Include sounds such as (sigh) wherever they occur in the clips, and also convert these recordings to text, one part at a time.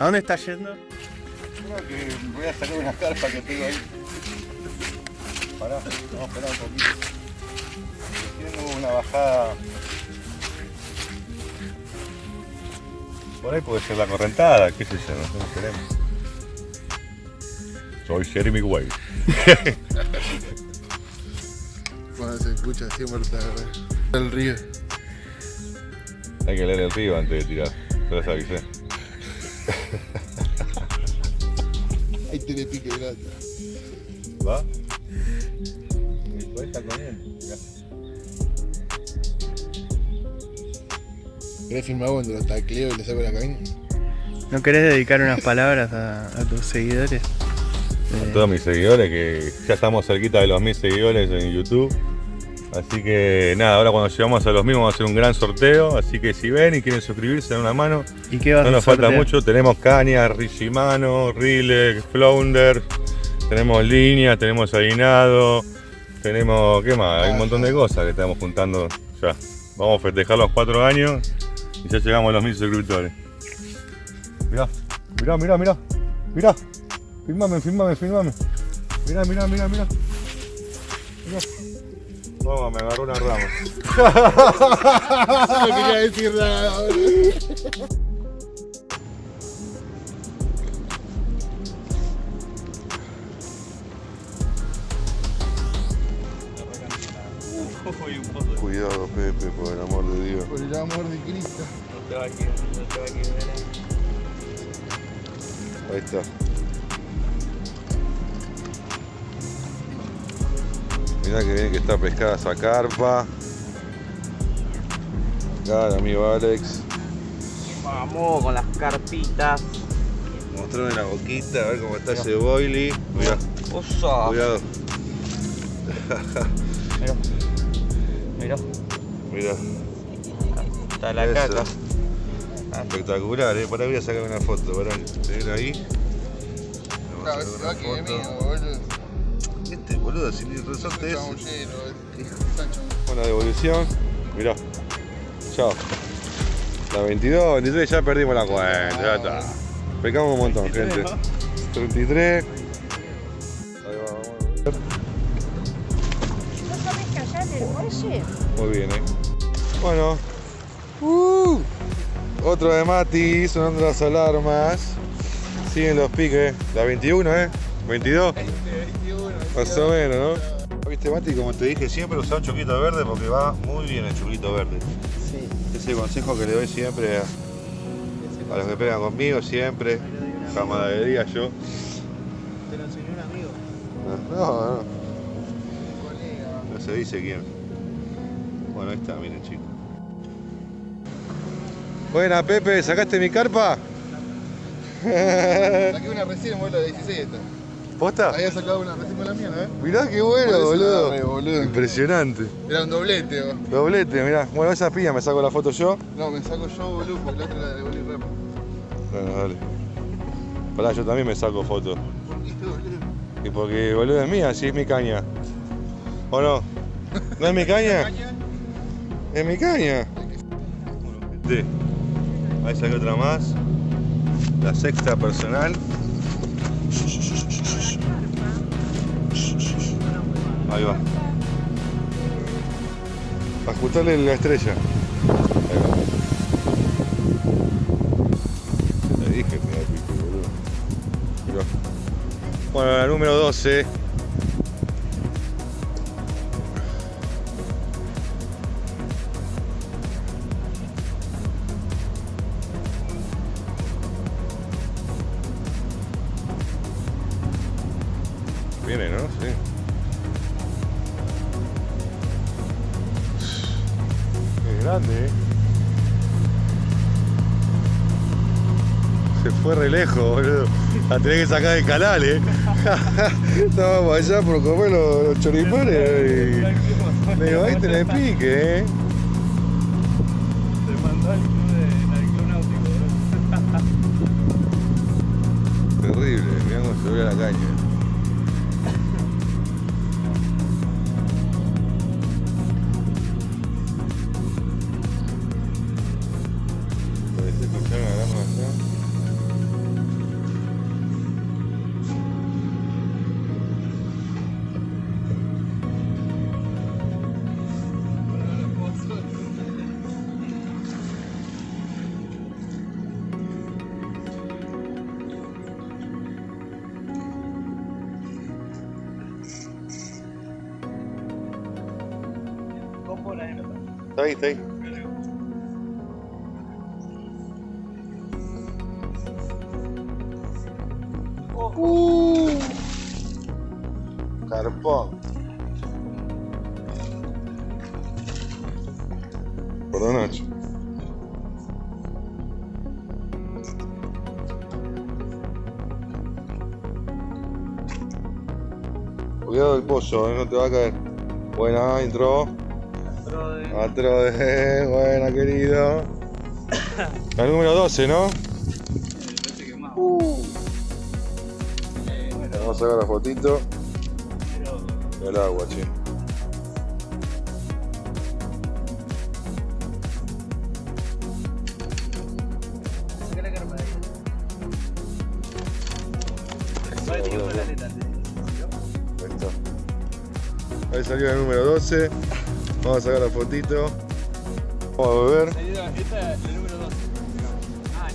¿A dónde estás yendo? Creo que voy a sacar una carpa que tengo ahí. Pará, vamos a esperar un poquito. Tengo una bajada. Por ahí puede ser la correntada, qué sé yo, no sé queremos. Soy Jeremy Way. (laughs) Cuando se escucha siempre está el río. Hay que leer el río antes de tirar. Te lo avisé. Ahí tiene pique grande. ¿Va? Después está comiendo. mirá. ¿Querés filmar cuando lo tacleo y le saco la caña? ¿No querés dedicar unas palabras a, a tus seguidores? A Eh, todos mis seguidores, que ya estamos cerquita de los mil seguidores en YouTube. Así que nada, ahora cuando llegamos a los mil vamos a hacer un gran sorteo. Así que si ven y quieren suscribirse, den una mano. ¿Y qué vas No a nos falta mucho. Tenemos caña, Shimano, Rile, Flounder. Tenemos líneas, tenemos aguinado. Tenemos, ¿qué más? Hay un montón de cosas que estamos juntando ya. Vamos a festejar los cuatro años y ya llegamos a los mil suscriptores. Mirá, mirá, mirá, mirá. Mirá. Filmame, filmame, filmame. Mirá, mirá, mirá, mirá. Mirá. Toma, me agarró una rama. (laughs) No quería decir nada. Cuidado, Pepe, por el amor de Dios. Por el amor de Cristo. Ahí está. Mirá que bien que está pescada esa carpa. Acá el amigo Alex. Vamos con las carpitas. Mostrame la boquita, a ver cómo está ese boily. Mirá, Osa. cuidado. Mirá. Mirá. Mirá, Está la Eso. caca. espectacular, eh. Por ahí voy a sacar una foto. ¿Se ven ahí? Vamos a sacar una va que de foto. Boludo. Sin el resorte ese. Eh. Buena devolución. Mirá. Chao. La 22, 23 ya perdimos la cuenta. Ya está. Pecamos un montón, gente. 33. Ahí va, vamos a ver. ¿No callar el muelle? Muy bien, eh. Bueno. Uh, otro de Mati, sonando las alarmas. Siguen los piques. La 21, ¿eh? 22. Más o menos, ¿no? Viste, Mati, como te dije siempre, usa un choquito verde porque va muy bien el choquito verde. Sí. Ese consejo que le doy siempre a, a los que pegan conmigo, siempre. Camaradería yo. Te lo enseñó un amigo. No, no. No se dice quién. Bueno, ahí está, miren chicos. Buena Pepe, ¿sacaste mi carpa? Saqué una recién, boludo, de 16 esta. ¿Posta? Había sacado una recién con la mía, ¿eh? Mirá qué bueno, agarré, boludo. Impresionante. Era un doblete, boludo. Doblete, mirá. Bueno, esa pilla me saco la foto yo. No, me saco yo, boludo, porque la otra la devolví rápido. Bueno, dale. Pará, yo también me saco foto. ¿Por qué, boludo? Y porque, boludo, es mía, sí es mi caña. ¿O no? ¿No es mi caña? Es mi caña. Sí. Ahí saqué otra más. La sexta personal. Ahí va. Ajustarle la estrella. Ahí. Le dije, me pico, boludo. Bueno, la número 12. Viene, ¿no? Sí. Grande, ¿eh? Se fue re lejos, boludo. La tenés que sacar del canal, ¿eh? (laughs) Estábamos allá por comer los, los choripanes (laughs) y... Le digo, ahí tenés (laughs) pique, ¿eh? Te mandó al club de al club náutico. Terrible, mirá cómo se ve la caña. Tem, tem. Uh! Cara, pô. Cuidado del poço, não no te va a caer. Buena, entró. Otro de... Bueno, querido. La número 12, ¿no? Que más. Bueno. Vamos a ver la fotito. El agua, che. Ahí salió el número 12. Vamos a sacar la fotito. Vamos a beber. Esta es el número 12. Ah,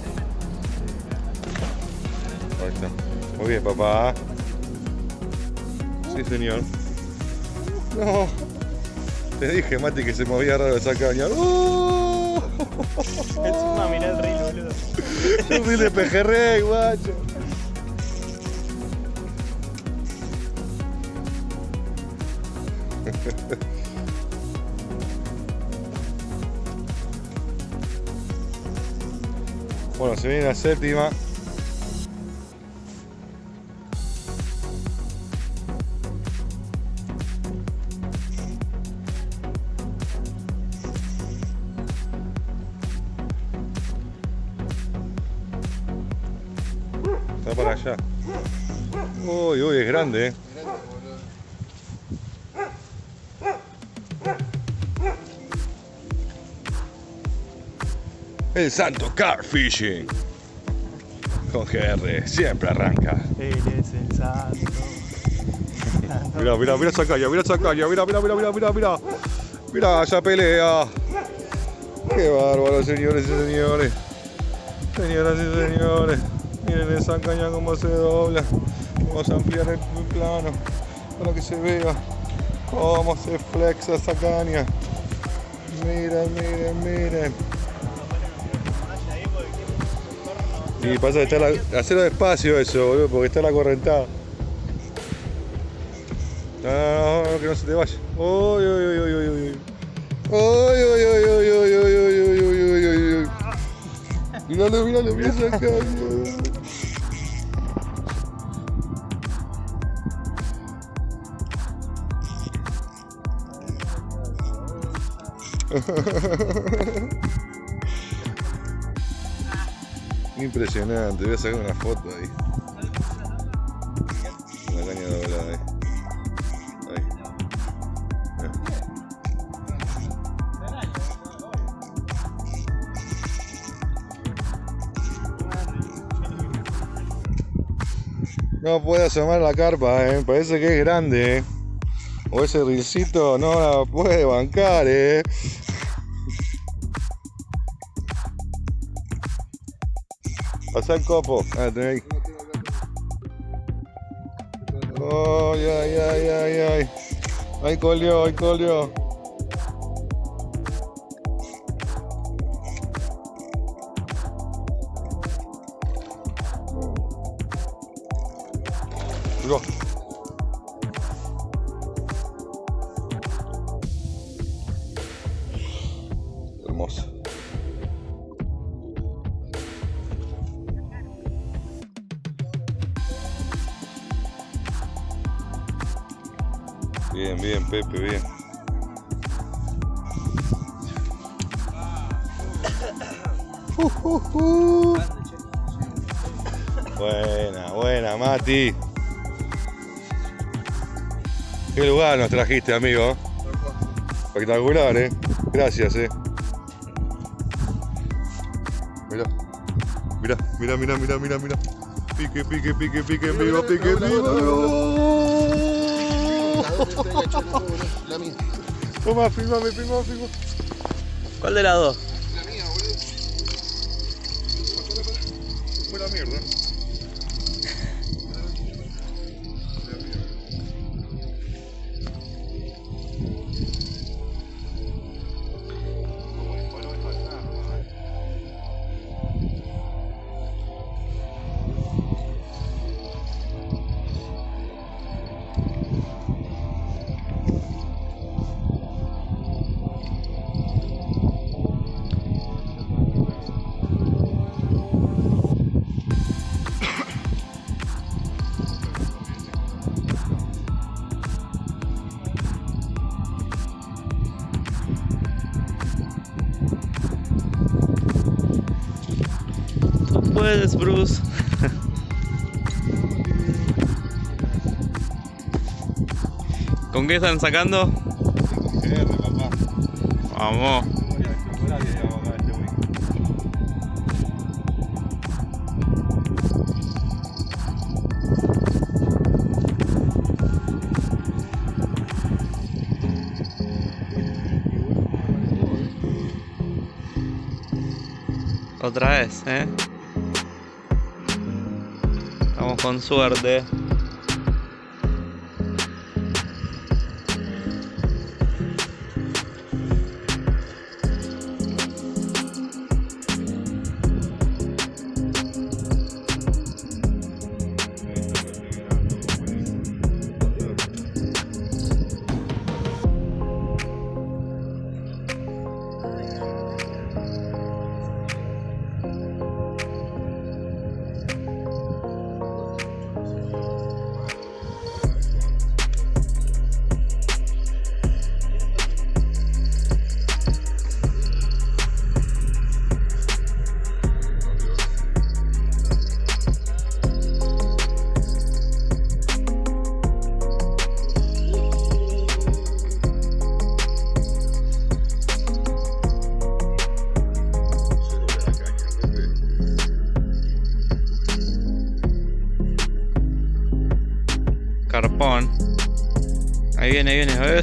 Ahí está. Muy bien, papá. Sí, señor. No. Te dije, Mati, que se movía raro esa caña. ¡Oh! Encima mirá el rey, boludo. Yo fui de pejerrey, guacho. Bueno, se viene la séptima. El Santo Car Fishing. Con GR, siempre arranca. Él es el santo. Mira, mira, mira esa caña, mira esa caña, mira, mira, mira, mira, mira, mira. Mira esa pelea. Qué bárbaro, señores y señores. Señoras y señores. Miren esa caña cómo se dobla. Vamos a ampliar el plano para que se vea cómo se flexa esa caña. Miren, miren, miren. Y pasa que está la, hacerlo despacio eso, boludo, porque está la correntada. No, no, no, que no se te vaya. Uy, uy, uy, uy, uy, uy. Uy, uy, uy, uy, uy, uy, uy, uy, uy, uy, uy, uy. Míralo, míralo, caña. Impresionante, voy a sacar una foto ahí. Una caña doblada ahí. Ahí. No puede asomar la carpa, eh. parece que es grande. eh. O ese rilcito no la puede bancar, eh. Pasa el copo. Ah, tenés ahí. Ay, ay, ay, ay, ay. Ahí colió, ahí colió. Mirá. Hermoso. Bien, bien, Pepe, bien. Uh. Buena, buena, Mati. Qué lugar nos trajiste, amigo. Espectacular, eh. Gracias, eh. Mira, mira, mira, mira, mira, mira. Pique, pique, pique, pique, en vivo, pique, en vivo. La mía. Toma, filmame, filmame, filmame. ¿Cuál de las dos? Bruce. ¿Con qué están sacando? Vamos. Otra vez, ¿eh? Con suerte.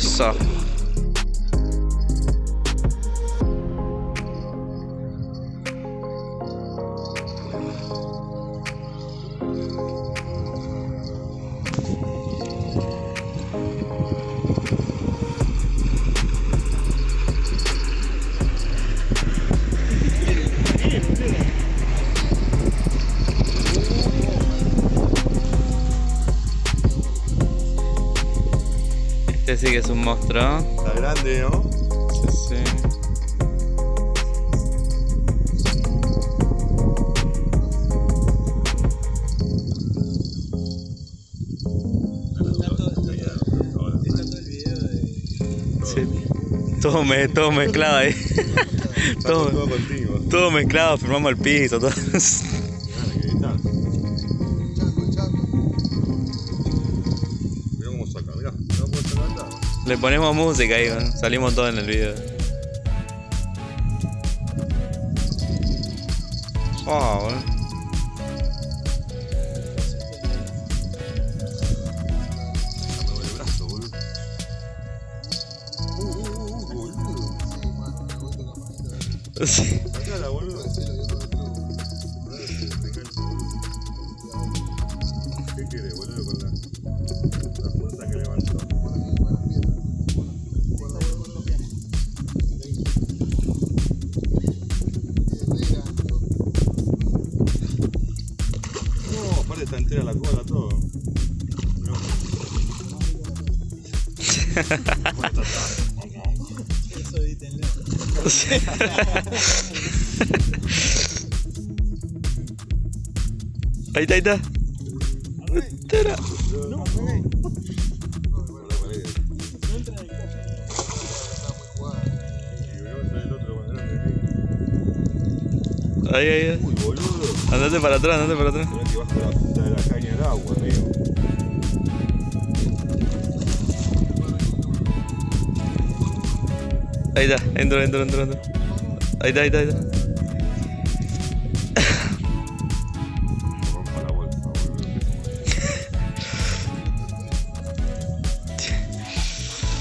Ahí sí que es un monstruo. Está grande, ¿no? Sí, sí. Sí. Todo, me, todo mezclado ahí. Todo, todo mezclado, firmamos el piso, todo. Le ponemos música ahí, salimos todos en el video. Oh, bueno. Me (laughs) Ahí está, ahí está. Más grande ahí. Ahí. Uy, boludo. Andate para atrás, andate para atrás. Mirá que bajo la punta de la caña al agua, amigo. Ahí está, entro, entro, entro, entro. Ahí está, ahí está, ahí está.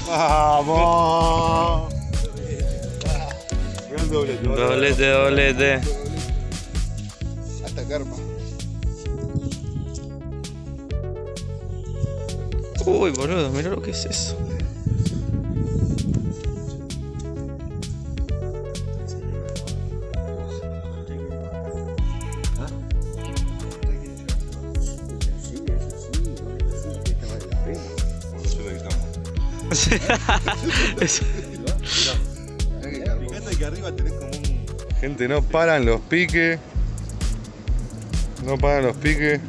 ¡Vamos! El doblete. Doblete, doblete. Hasta karma. Uy, boludo, mira lo que es eso. Fíjate que arriba tenés (laughs) como un. Gente, no paran los piques. No paran los piques.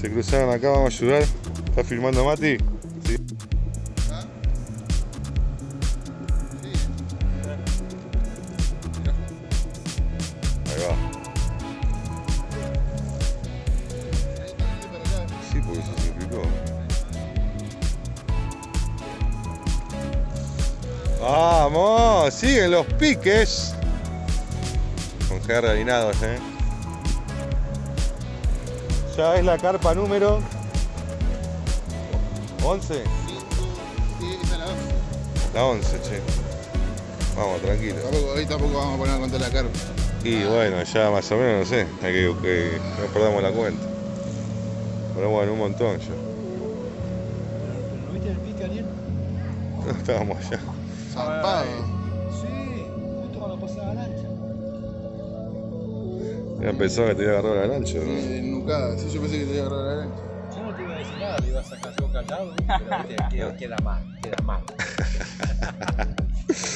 Se cruzaron acá, vamos a ayudar. ¿Está filmando Mati? Los piques. Con G harinados, eh. Ya es la carpa número 11. Sí, esa es la once. La 11, che. Vamos, tranquilo. Tampoco, hoy tampoco vamos a poner a contar la carpa. Y bueno, ya más o menos, no sé. Hay que, que no perdamos la cuenta. Pero bueno, un montón ya. ¿No viste el pique, Ariel? No (laughs) estábamos allá. Zampado. Ya pensaba que te iba a agarrar la lancha. Sí, nucada. Sí, yo pensé que te iba a agarrar la lancha. Yo no te iba a decir nada, le iba a sacar yo callado, pero (laughs) queda, queda mal, queda mal. (laughs)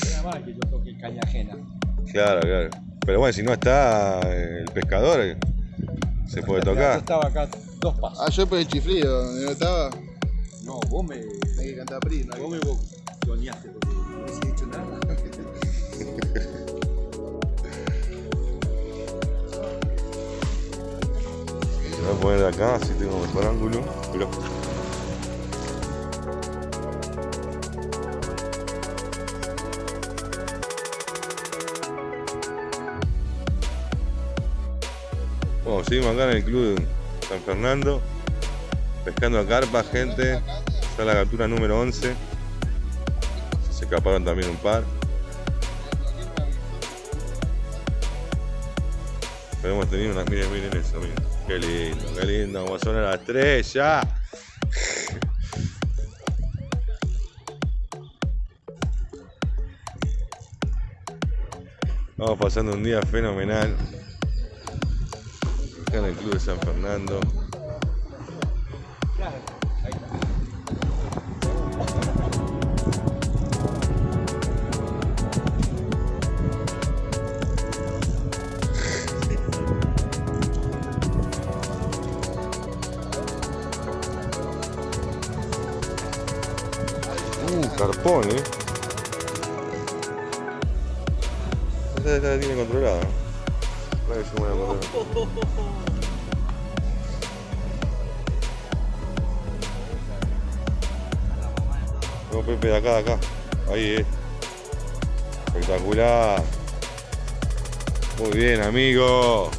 queda mal que yo toque caña ajena. Claro, claro. Pero bueno, si no está el pescador, eh, se puede Yo tocar. estaba acá dos pasos. Ah, yo por el chiflido, donde no estaba. No, vos me, Hay que cantar PRI, ¿no? vos me boconeaste porque no hubiese dicho nada. Voy a poner de acá, así tengo mejor ángulo. Pero... Bueno, seguimos acá en el club de San Fernando, pescando a carpa, gente. Ya la captura número 11. Se escaparon también un par. Pero hemos tenido unas, miren, miren eso, miren. Qué lindo, qué lindo, como son las tres ya. Vamos pasando un día fenomenal. Acá en el Club de San Fernando. Eh. Esta, esta la tiene controlada. Para que se mueva controlada. No, Pepe, de acá, de acá. Ahí, eh. Espectacular. Muy bien, amigo.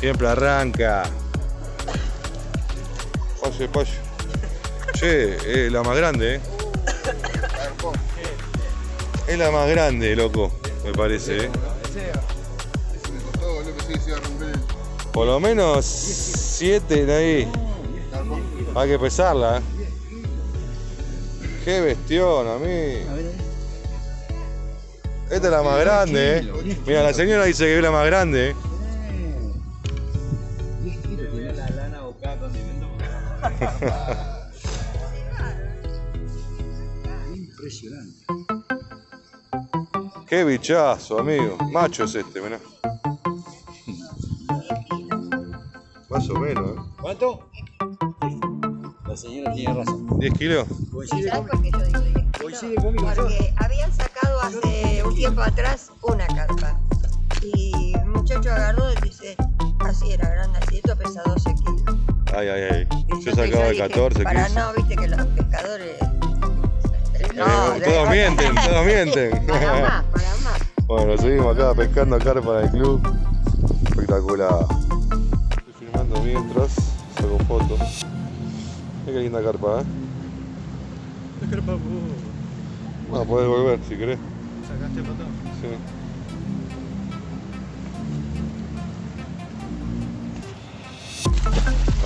Siempre arranca. Pase, pase. Che, es la más grande, eh. Es la más grande, loco, me parece, eh. Por lo menos 7 de ahí. Hay que pesarla, eh. Qué bestión, a mí. Esta es la más grande, eh. Mira, la señora dice que es la más grande, eh. (laughs) (laughs) Qué bichazo, amigo. Macho es este, mirá. Más o menos, eh. ¿Cuánto? La señora tiene razón. ¿10 kilos? Coincide ¿Sabes conmigo. por qué yo digo 10 kilos? Coincide conmigo. Porque habían sacado hace un tiempo atrás una carpa. Y el muchacho agarró y dice, así era grande, así, esto pesa 12 kilos. Ay, ay, ay. Yo sacaba de dije, 14, Para 15. no, viste que los pescadores... Eh, todos mienten, todos mienten. (laughs) Para más, para más. Bueno, seguimos acá pescando carpa en el club. Espectacular. Estoy filmando mientras saco fotos. Mira qué linda carpa, ¿eh? Bueno, podés volver si querés. ¿Sacaste foto? Sí.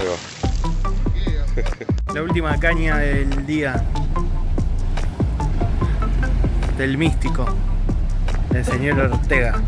Ahí va. (laughs) La última caña del día. Del místico. Del señor Ortega.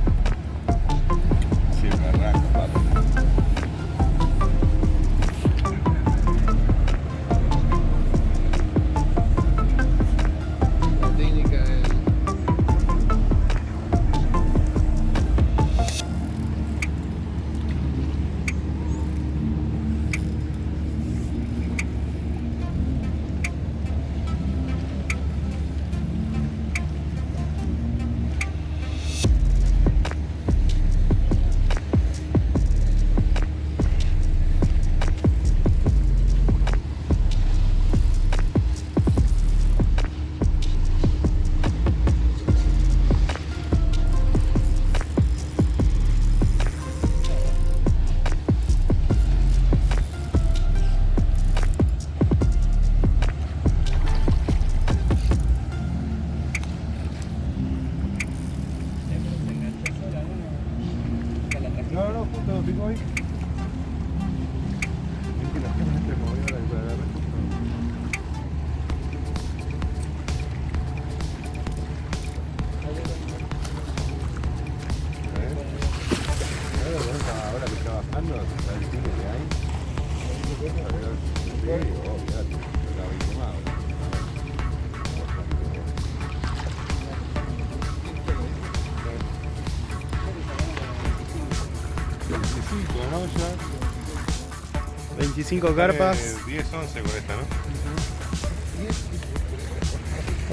25 carpas. Eh, 10, 11 con esta, ¿no? Uh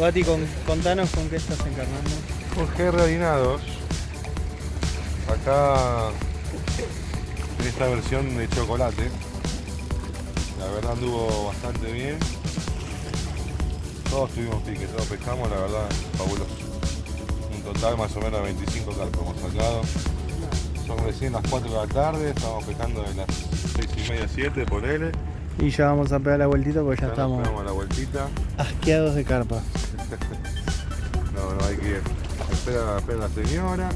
-huh. Contanos con qué estás encarnando. Jorge Radinados. Acá en esta versión de chocolate. La verdad anduvo bastante bien. Todos tuvimos pique, todos pescamos, la verdad, fabuloso. Un total más o menos 25 carpas hemos sacado. Son recién las 4 de la tarde, estamos pescando de las 6 y media, 7 por L. Y ya vamos a pegar la vueltita porque ya estamos la vueltita. asqueados de carpas. (laughs) No, no hay que ir. Espera, espera la señora.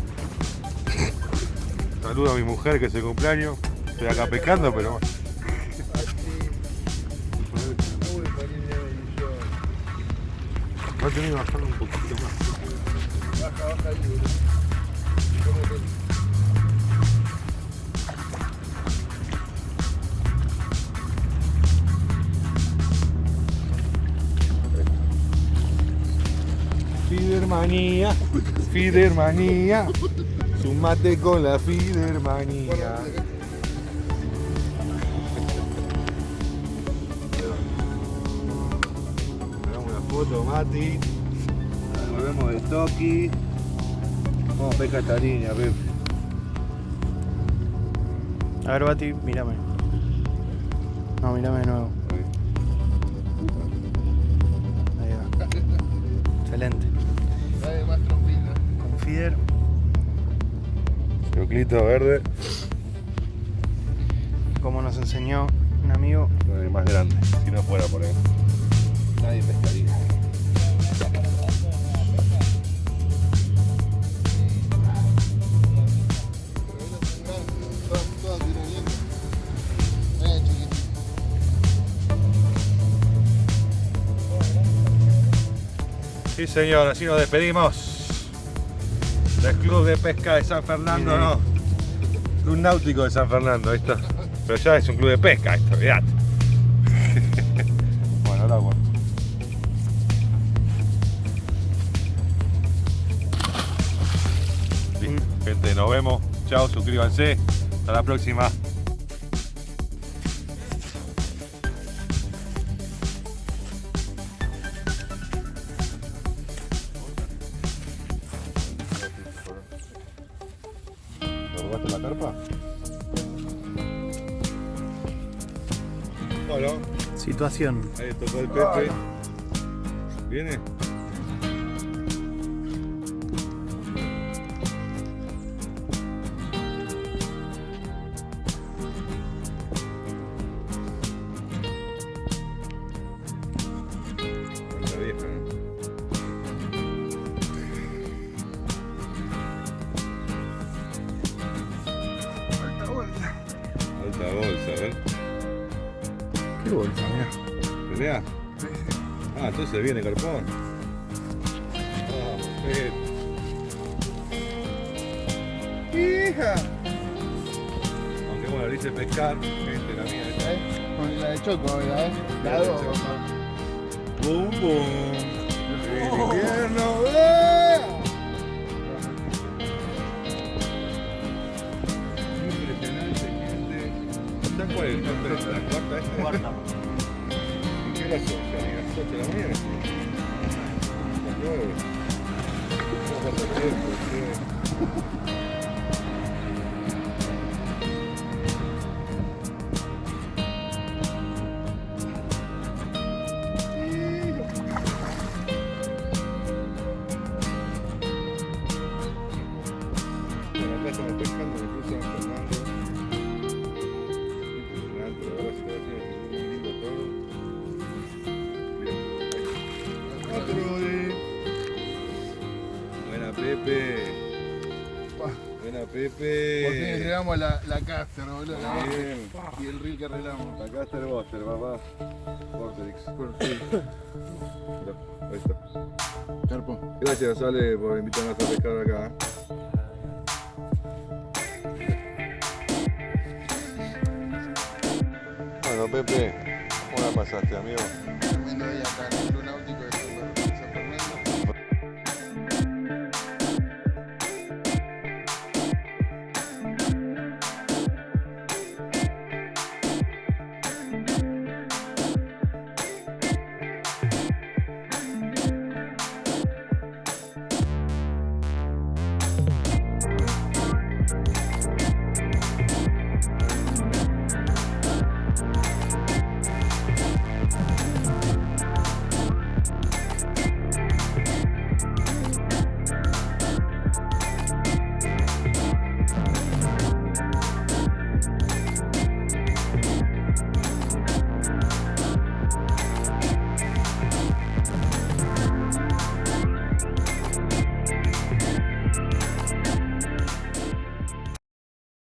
Saludo a mi mujer que es el cumpleaños. Estoy acá pescando, pero bueno. Va a tener que bajarlo un poquito más. Fidermanía, Fidermanía, sumate con la Fidermanía. Mati. Volvemos de Toki. Vamos a pescar esta línea, Pepe. A ver, Bati, mírame. No, mírame de nuevo. Ahí va. Excelente. Dale más trompita. Con feeder. Choclito verde, como nos enseñó un amigo. el más grande, si no fuera por él. Nadie pescaría. Sí, señor, así nos despedimos del Club de Pesca de San Fernando, no. Club Náutico de San Fernando, está. Pero ya es un club de pesca esto, olvidate. (laughs) bueno, ahora bueno. Listo, gente, nos vemos. Chao, suscríbanse. Hasta la próxima. Situación. ahí tocó el Pepe. ¿Viene? Bolsa, mirá. ¿Pelea? Ah, entonces viene Carpón. Ah. ¡Hija! Aunque bueno, le hice pescar, gente, la mía esta. ¿Eh? Con la de Choco, ¿verdad? ¿eh? La dos. ¡Bum, bum! ¡El invierno! ¡eh! Impresionante, gente. ¿Está cuál es? ¿La cuarta esta? Cuarta. ¿Y qué hora son? ¿Ya ni las 8 de la mañana? Las 9. ¿Cómo pasa el tiempo? La, la caster, boludo. la- Bien. Y el reel que arreglamos. La Caster Buster, papá. Vortex. Ahí está. Carpo. Gracias, Ale, por invitarnos a pescar acá. ¿eh? Bueno, Pepe, ¿cómo la pasaste, amigo?